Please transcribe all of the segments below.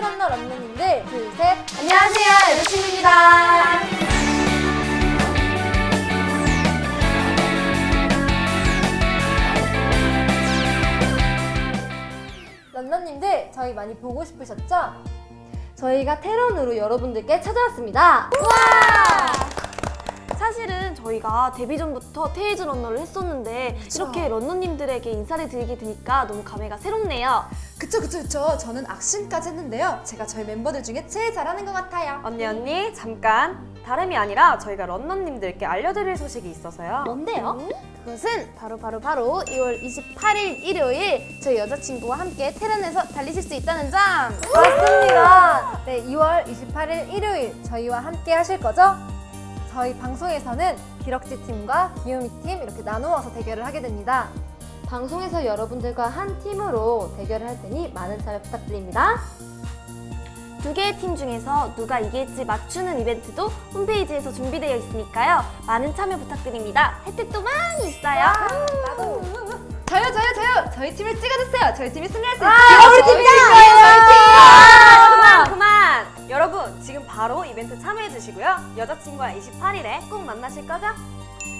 테이즈런너 런너님들 둘, 셋 안녕하세요, 여자친구입니다. 런너님들 저희 많이 보고 싶으셨죠? 저희가 테런으로 여러분들께 찾아왔습니다. 사실은 저희가 데뷔 전부터 테이즈 런너를 했었는데 이렇게 런너님들에게 인사를 드리게 되니까 너무 감회가 새롭네요. 그쵸 그쵸 그쵸 저는 악신까지 했는데요 제가 저희 멤버들 중에 제일 잘하는 것 같아요 언니 언니 잠깐 다름이 아니라 저희가 런너님들께 알려드릴 소식이 있어서요 뭔데요? 그것은 바로 바로 바로 2월 28일 일요일 저희 여자친구와 함께 테런에서 달리실 수 있다는 점. 맞습니다. 네, 2월 28일 일요일 저희와 함께 하실 거죠? 저희 방송에서는 기럭지 팀과 귀요미 팀 이렇게 나누어서 대결을 하게 됩니다. 방송에서 여러분들과 한 팀으로 대결을 할 테니 많은 참여 부탁드립니다. 두 개의 팀 중에서 누가 이길지 맞추는 이벤트도 홈페이지에서 준비되어 있으니까요. 많은 참여 부탁드립니다. 혜택도 많이 있어요. 나도. 저요 저요 저요 저희 팀을 찍어주세요 저희 팀이 승리할 수 아, 있어요 우리 팀이다! 아, 참여해주시고요 여자친구와 28일에 꼭 만나실 거죠?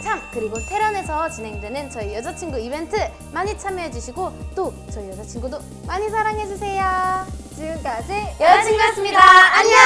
참 그리고 테란에서 진행되는 저희 여자친구 이벤트 많이 참여해주시고 또 저희 여자친구도 많이 사랑해주세요. 지금까지 여자친구였습니다. 안녕.